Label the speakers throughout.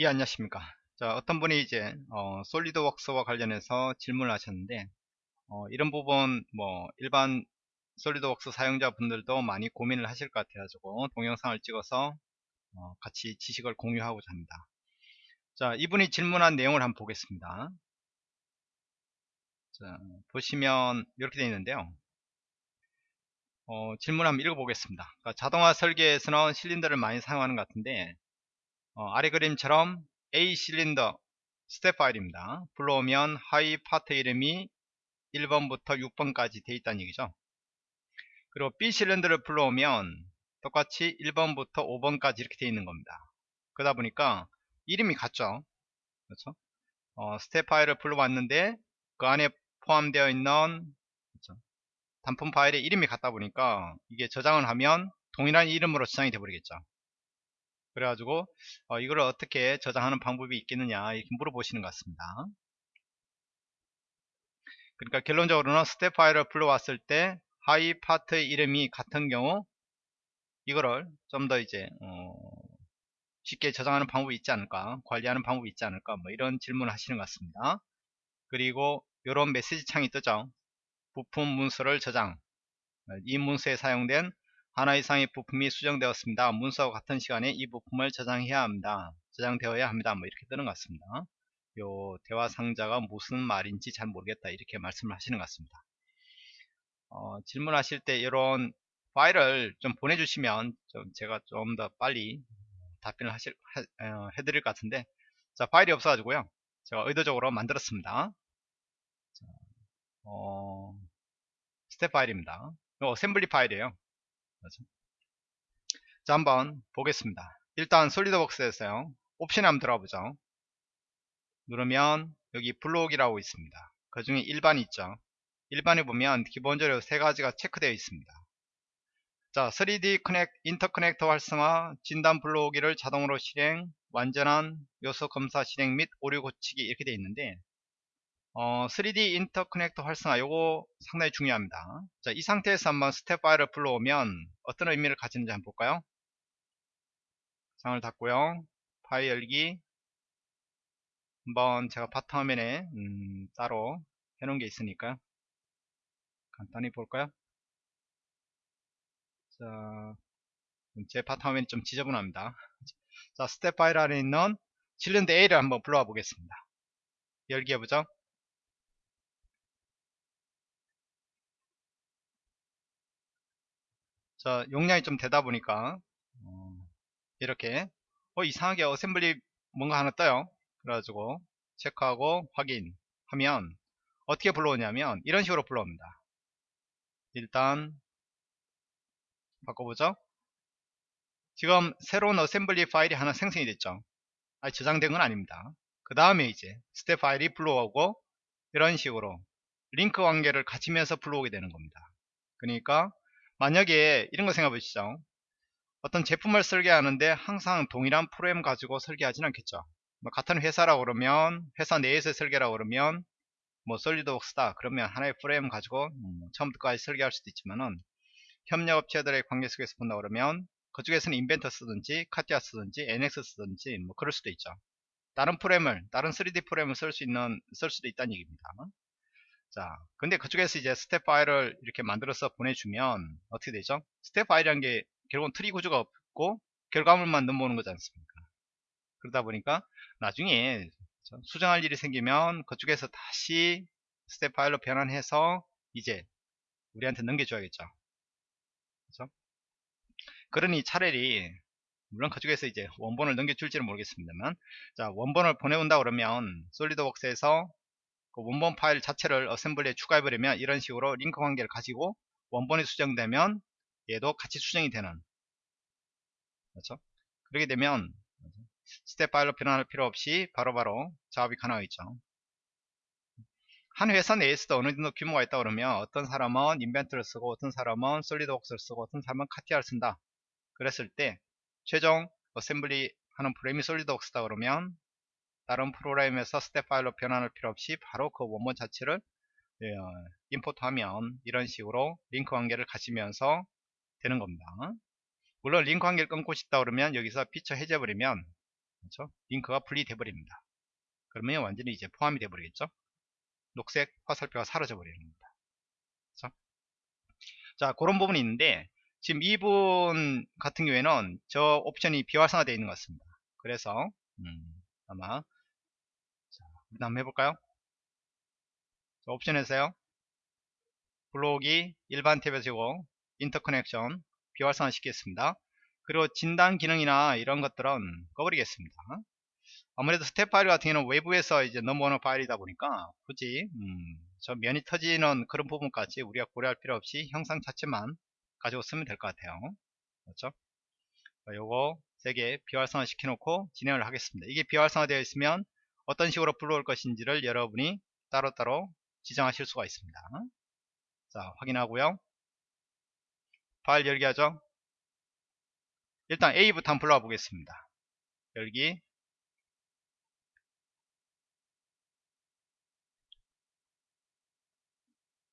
Speaker 1: 예, 안녕하십니까. 자, 어떤 분이 이제, 어, 솔리드웍스와 관련해서 질문을 하셨는데, 어, 이런 부분, 뭐, 일반 솔리드웍스 사용자분들도 많이 고민을 하실 것 같아가지고, 동영상을 찍어서, 어, 같이 지식을 공유하고자 합니다. 자, 이분이 질문한 내용을 한번 보겠습니다. 자, 보시면, 이렇게 되어 있는데요. 어, 질문 한번 읽어보겠습니다. 그러니까 자동화 설계에서는 실린더를 많이 사용하는 것 같은데, 어, 아래 그림처럼 A 실린더 스텝 파일입니다. 불러오면 하위 파트 이름이 1번부터 6번까지 되어 있다는 얘기죠. 그리고 B 실린더를 불러오면 똑같이 1번부터 5번까지 이렇게 되어 있는 겁니다. 그러다 보니까 이름이 같죠. 그렇죠? 어, 스텝 파일을 불러왔는데 그 안에 포함되어 있는 그렇죠? 단품 파일의 이름이 같다 보니까 이게 저장을 하면 동일한 이름으로 저장이 되어 버리겠죠. 그래가지고 어, 이걸 어떻게 저장하는 방법이 있겠느냐 이렇게 물어보시는 것 같습니다. 그러니까 결론적으로는 스텝 파일을 불러왔을 때 하위 파트의 이름이 같은 경우 이거를 좀 더 이제 어, 쉽게 저장하는 방법이 있지 않을까 관리하는 방법이 있지 않을까 뭐 이런 질문을 하시는 것 같습니다. 그리고 이런 메시지 창이 뜨죠. 부품 문서를 저장 이 문서에 사용된 하나 이상의 부품이 수정되었습니다. 문서와 같은 시간에 이 부품을 저장해야 합니다. 저장되어야 합니다. 뭐 이렇게 뜨는 것 같습니다. 요 대화 상자가 무슨 말인지 잘 모르겠다 이렇게 말씀을 하시는 것 같습니다. 어, 질문하실 때 이런 파일을 좀 보내주시면 좀 제가 좀 더 빨리 답변을 하실 하, 어, 해드릴 것 같은데 자 파일이 없어가지고요 제가 의도적으로 만들었습니다. 자, 어, 스텝 파일입니다. 이 assembly 파일이에요. 그렇죠? 자 한번 보겠습니다. 일단 솔리드웍스에서요. 옵션에 한번 들어가 보죠. 누르면 여기 불러오기라고 있습니다. 그 중에 일반이 있죠. 일반에 보면 기본적으로 세 가지가 체크되어 있습니다. 자 3D 커넥, Interconnect 활성화 진단 불러오기를 자동으로 실행 완전한 요소 검사 실행 및 오류 고치기 이렇게 되어 있는데 어, 3D Interconnect 활성화 요거 상당히 중요합니다. 자, 이 상태에서 한번 스텝 파일을 불러오면 어떤 의미를 가지는지 한번 볼까요? 창을 닫고요. 파일 열기. 한번 제가 바탕화면에 음, 따로 해놓은 게 있으니까 간단히 볼까요? 자, 제 바탕화면이 좀 지저분합니다. 자 스텝 파일 안에 있는 실린더 A를 한번 불러와 보겠습니다. 열기 해보죠 자 용량이 좀 되다 보니까 어, 이렇게 어 이상하게 assembly 뭔가 하나 떠요. 그래가지고 체크하고 확인하면 어떻게 불러오냐면 이런 식으로 불러옵니다. 일단 바꿔보죠. 지금 새로운 assembly 파일이 하나 생성이 됐죠. 아니 저장된 건 아닙니다. 그 다음에 이제 스텝 파일이 불러오고 이런 식으로 링크 관계를 갖추면서 불러오게 되는 겁니다. 그러니까 만약에 이런 거 생각해 보시죠. 어떤 제품을 설계하는데 항상 동일한 프로그램 가지고 설계하지는 않겠죠. 뭐 같은 회사라고 그러면 회사 내에서 설계라고 그러면 뭐 솔리드웍스다 그러면 하나의 프로그램 가지고 음, 처음부터까지 설계할 수도 있지만은 협력업체들의 관계 속에서 본다 그러면 그쪽에서는 인벤터 쓰든지 카티아 쓰든지 NX 쓰든지 뭐 그럴 수도 있죠. 다른 프로그램을 다른 3D 프로그램을 쓸 수 있는 쓸 수도 있다는 얘기입니다 자, 근데 그쪽에서 이제 스텝 파일을 이렇게 만들어서 보내주면 어떻게 되죠? 스텝 파일이라는 게 결국은 트리 구조가 없고 결과물만 넘어오는 거지 않습니까? 그러다 보니까 나중에 수정할 일이 생기면 그쪽에서 다시 스텝 파일로 변환해서 이제 우리한테 넘겨줘야겠죠. 그렇죠? 그러니 차라리 물론 그쪽에서 이제 원본을 넘겨줄지는 모르겠습니다만 자 원본을 보내온다 그러면 솔리드웍스에서 그 원본 파일 자체를 assembly에 추가해버리면 이런 식으로 링크 관계를 가지고 원본이 수정되면 얘도 같이 수정이 되는 그렇죠? 그렇게 되면 스텝 파일로 변환할 필요 없이 바로바로 바로 작업이 가능하겠죠. 한 회사 내에서도 어느 정도 규모가 있다 그러면 어떤 사람은 인벤터를 쓰고 어떤 사람은 솔리드웍스를 쓰고 어떤 사람은 카티아를 쓴다. 그랬을 때 최종 assembly 하는 프로그램이 솔리드웍스다 그러면 다른 프로그램에서 스텝 파일로 변환할 필요 없이 바로 그 원본 자체를 예, import하면 이런 식으로 링크 관계를 가지면서 되는 겁니다. 물론 링크 관계를 끊고 싶다 그러면 여기서 피처 해제해버리면 그렇죠? 링크가 분리돼 버립니다. 그러면 완전히 이제 포함이 돼 버리겠죠? 녹색 화살표가 사라져 버리는 겁니다. 그렇죠? 자, 그런 부분이 있는데 지금 이분 같은 경우에는 저 옵션이 비활성화되어 있는 것 같습니다. 그래서 음, 아마 한번 해볼까요? 자, 옵션에서요. 불러오기 일반 탭에서고 interconnection 비활성화 시키겠습니다. 그리고 진단 기능이나 이런 것들은 꺼버리겠습니다. 아무래도 스텝 파일 같은 경우는 외부에서 이제 넘어오는 파일이다 보니까 굳이 음, 저 면이 터지는 그런 부분까지 우리가 고려할 필요 없이 형상 자체만 가지고 쓰면 될 것 같아요. 그렇죠? 요거 세개 비활성화 시켜놓고 진행을 하겠습니다. 이게 비활성화 되어 있으면 어떤 식으로 불러올 것인지를 여러분이 따로따로 지정하실 수가 있습니다. 자, 확인하고요. 파일 열기 하죠. 일단 A부터 한번 불러와 보겠습니다. 열기.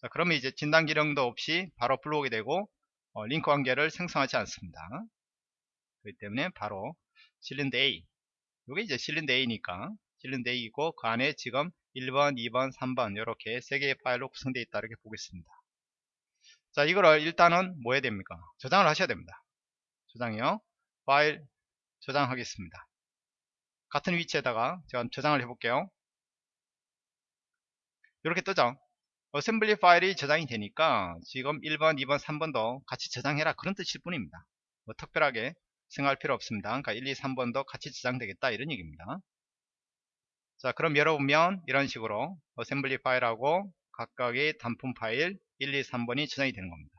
Speaker 1: 자, 그러면 이제 진단 기능도 없이 바로 불러오게 되고 어, 링크 관계를 생성하지 않습니다. 그렇기 때문에 바로 실린더 A 이게 이제 실린더 A니까 실린더 A이고 그 안에 지금 1번, 2번, 3번 이렇게 세 개의 파일로 구성되어 있다 이렇게 보겠습니다. 자 이거를 일단은 뭐 해야 됩니까? 저장을 하셔야 됩니다. 저장이요. 파일 저장하겠습니다. 같은 위치에다가 제가 저장을 해볼게요. 이렇게 뜨죠. assembly 파일이 저장이 되니까 지금 1번, 2번, 3번도 같이 저장해라 그런 뜻일 뿐입니다. 뭐 특별하게 생각할 필요 없습니다. 그러니까 1, 2, 3번도 같이 저장되겠다 이런 얘기입니다. 자 그럼 열어보면 이런 식으로 어셈블리 파일하고 각각의 단품 파일 1, 2, 3번이 저장이 되는 겁니다.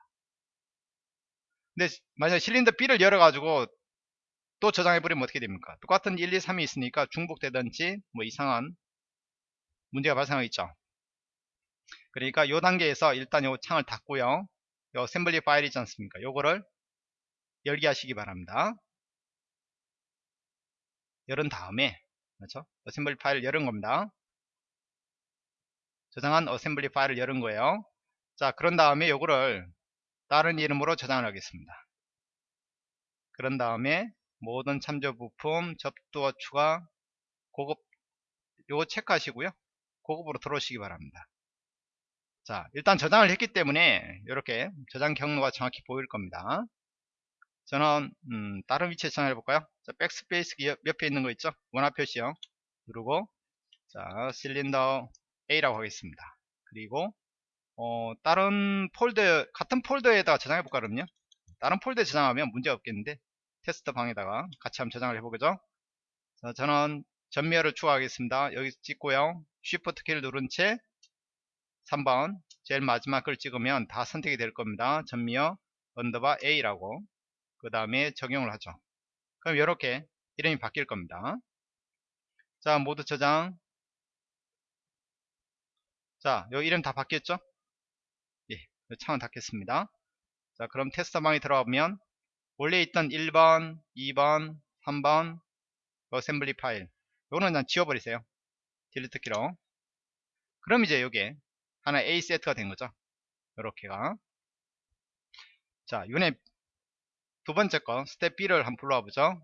Speaker 1: 근데 만약 실린더 B를 열어 가지고 또 저장해버리면 어떻게 됩니까? 똑같은 1, 2, 3이 있으니까 중복되든지 뭐 이상한 문제가 발생하겠죠. 그러니까 이 단계에서 일단 요 창을 닫고요. 요 assembly 파일이지 않습니까? 요거를 열기 하시기 바랍니다. 열은 다음에 그렇죠? assembly 파일을 열은 겁니다. 저장한 assembly 파일을 열은 거예요. 자, 그런 다음에 요거를 다른 이름으로 저장을 하겠습니다. 그런 다음에 모든 참조 부품 접두어 추가 고급 요거 체크하시고요. 고급으로 들어오시기 바랍니다. 자, 일단 저장을 했기 때문에 이렇게 저장 경로가 정확히 보일 겁니다. 저는 음, 다른 위치에 저장해 볼까요? 자, 백스페이스 옆에 있는 거 있죠? 원화 표시요. 누르고 자, 실린더 A라고 하겠습니다. 그리고 어, 다른 폴더 같은 폴더에다가 저장해 볼까 그럼요? 다른 폴더에 저장하면 문제 없겠는데 테스트 방에다가 같이 한번 저장을 해보겠죠? 자, 저는 접미어를 추가하겠습니다. 여기 찍고요. Shift 키를 누른 채 3번 제일 마지막 걸 찍으면 다 선택이 될 겁니다. 접미어 underbar A라고 그 다음에 적용을 하죠. 그럼 이렇게 이름이 바뀔 겁니다. 자 모두 저장 자 여기 이름 다 바뀌었죠? 예, 창은 닫겠습니다. 자 그럼 테스트 방에 들어가면 원래 있던 1번, 2번, 3번 assembly 파일 요거는 그냥 지워버리세요. delete 키로 그럼 이제 요게 하나 A 세트가 된 거죠. 요렇게가 자 요네 두 번째 거 STEP B를 한번 불러와 보죠.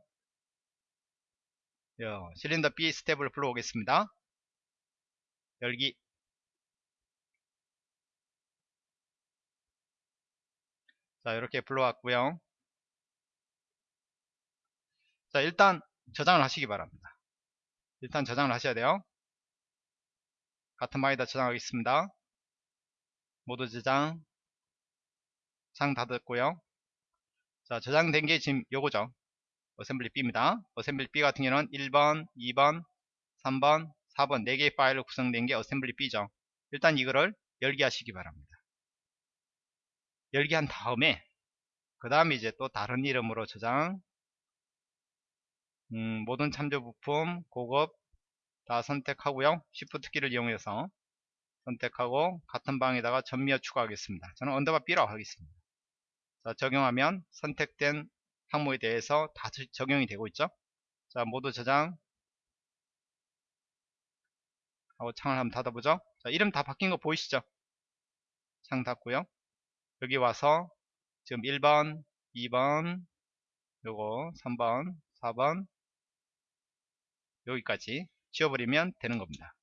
Speaker 1: 요, 실린더 B STEP을 불러오겠습니다. 열기 자 이렇게 불러왔고요. 자 일단 저장을 하시기 바랍니다. 일단 저장을 하셔야 돼요. 같은 방에다 저장하겠습니다. 모두 저장 창 닫았고요 자 저장된 게 지금 요거죠. assembly B입니다. assembly B 같은 경우는 1번 2번 3번 4번 4개의 파일로 구성된 게 assembly B죠. 일단 이거를 열기 하시기 바랍니다. 열기 한 다음에 그 다음에 이제 또 다른 이름으로 저장. 음, 모든 참조 부품 고급 다 선택하고요. Shift 키를 이용해서 선택하고 같은 방에다가 접미어 추가하겠습니다. 저는 underbar B라고 하겠습니다. 자, 적용하면 선택된 항목에 대해서 다 적용이 되고 있죠. 자, 모두 저장 하고 창을 한번 닫아보죠. 자, 이름 다 바뀐 거 보이시죠? 창 닫고요. 여기 와서 지금 1번, 2번, 요거 3번, 4번, 여기까지 지워버리면 되는 겁니다.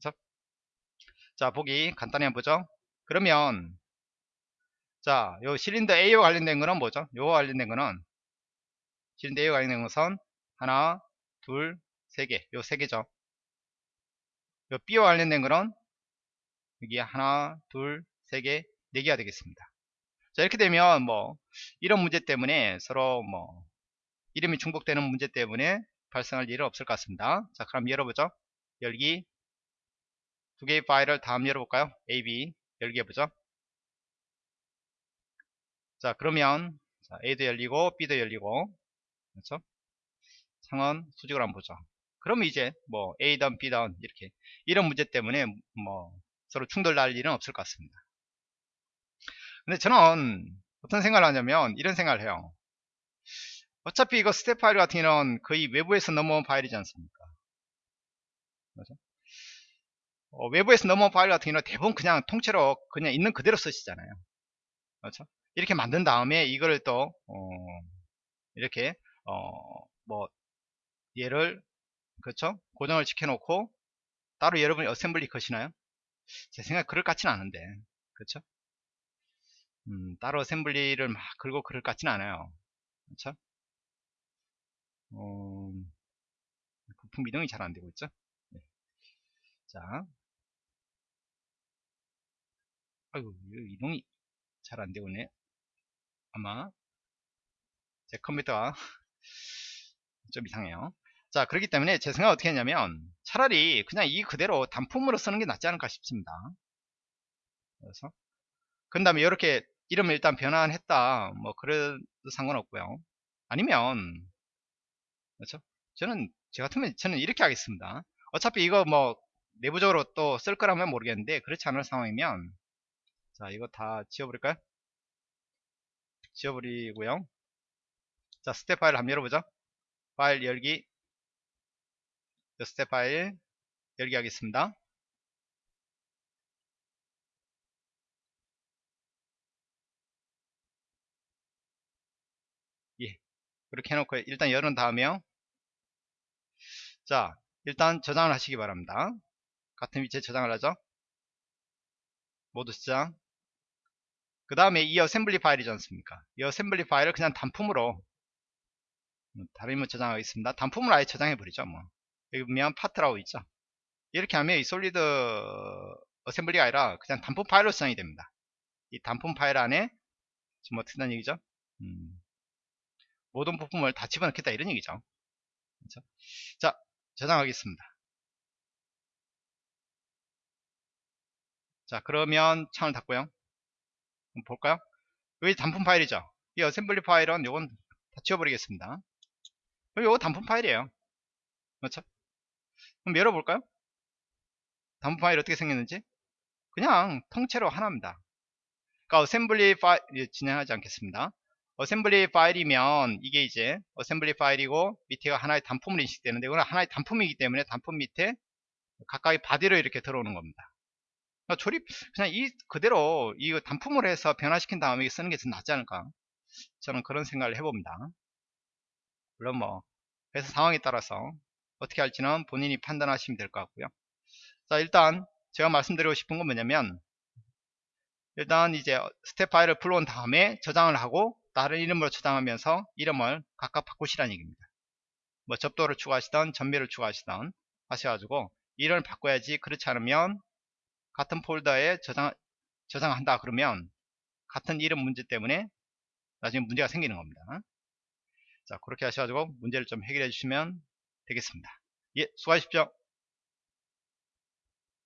Speaker 1: 그렇죠? 자 보기 간단히 한번 보죠. 그러면 자, 요 실린더 A와 관련된 거는 뭐죠? 요와 관련된 거는 실린더 A와 관련된 것은 하나, 둘, 세 개. 요 세 개죠. 요 B와 관련된 거는 여기 하나, 둘, 세 개, 네 개가 되겠습니다. 자, 이렇게 되면 뭐 이런 문제 때문에 서로 뭐 이름이 중복되는 문제 때문에 발생할 일은 없을 것 같습니다. 자, 그럼 열어보죠. 열기 두 개의 파일을 다음 열어볼까요? A, B 열기 해보죠. 자 그러면 자, A도 열리고 B도 열리고 그렇죠? 상원 수직을 한번 보죠. 그러면 이제 뭐 A든 B든 이렇게 이런 문제 때문에 뭐 서로 충돌 날 일은 없을 것 같습니다. 근데 저는 어떤 생각을 하냐면 이런 생각을 해요. 어차피 이거 스텝 파일 같은 경우는 거의 외부에서 넘어온 파일이지 않습니까? 그렇죠? 어, 외부에서 넘어온 파일 같은 경우는 대부분 그냥 통째로 그냥 있는 그대로 쓰시잖아요. 그렇죠? 이렇게 만든 다음에 이거를 또 어, 이렇게 어, 뭐 얘를 그렇죠 고정을 시켜 놓고 따로 여러분이 assembly 거시나요? 제 생각에 그럴 것 같지는 않은데 그렇죠 음, 따로 assembly를 막 걸고 그럴 것 같지는 않아요. 그렇죠 어, 부품 이동이 잘 안되고 있죠? 네. 자. 아이고 이동이 잘 안되고 있네 아마 제 컴퓨터가 좀 이상해요. 자 그렇기 때문에 제 생각 어떻게 했냐면 차라리 그냥 이 그대로 단품으로 쓰는 게 낫지 않을까 싶습니다. 그래서 그 다음에 이렇게 이름을 일단 변환했다. 뭐 그래도 상관없고요. 아니면 그렇죠? 저는 제 같으면 저는 이렇게 하겠습니다. 어차피 이거 뭐 내부적으로 또 쓸 거라면 모르겠는데 그렇지 않을 상황이면 자 이거 다 지워버릴까요 지워버리고요. 자 스텝 파일 한번 열어보죠. 파일 열기. 스텝 파일 열기 하겠습니다. 예. 그렇게 해놓고 일단 열은 다음에요. 자 일단 저장을 하시기 바랍니다. 같은 위치에 저장을 하죠. 모두 저장 그 다음에 이 assembly 파일이지 않습니까? 이 assembly 파일을 그냥 단품으로 음, 다른 뭐 저장하겠습니다. 단품을 아예 저장해 버리죠 뭐. 여기 보면 파트라고 있죠? 이렇게 하면 이 solid assembly가 아니라 그냥 단품 파일로 저장이 됩니다. 이 단품 파일 안에 지금 어떻게 된다는 얘기죠? 음, 모든 부품을 다 집어넣겠다 이런 얘기죠. 그렇죠? 자 저장하겠습니다. 자 그러면 창을 닫고요 볼까요? 여기 단품 파일이죠. 이 assembly 파일은 요건 다 지워버리겠습니다. 요거 단품 파일이에요. 그렇죠? 그럼 열어볼까요? 단품 파일 어떻게 생겼는지? 그냥 통째로 하나입니다. 그러니까 assembly 파일 진행하지 않겠습니다. assembly 파일이면 이게 이제 assembly 파일이고 밑에가 하나의 단품으로 인식되는데 이거는 하나의 단품이기 때문에 단품 밑에 각각의 body로 이렇게 들어오는 겁니다. 그러니까 조립 그냥 이 그대로 이 단품을 해서 변화시킨 다음에 쓰는 게 더 낫지 않을까? 저는 그런 생각을 해봅니다. 물론 뭐 회사 상황에 따라서 어떻게 할지는 본인이 판단하시면 될 것 같고요. 자 일단 제가 말씀드리고 싶은 건 뭐냐면 일단 이제 스텝 파일을 불러온 다음에 저장을 하고 다른 이름으로 저장하면서 이름을 각각 바꾸시라는 얘기입니다. 뭐 접두를 추가하시던 접미를 추가하시던 하셔가지고 이름을 바꿔야지 그렇지 않으면 같은 폴더에 저장, 저장한다 그러면 같은 이름 문제 때문에 나중에 문제가 생기는 겁니다. 자 그렇게 하셔가지고 문제를 좀 해결해 주시면 되겠습니다. 예 수고하십시오.